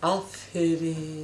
Aferin.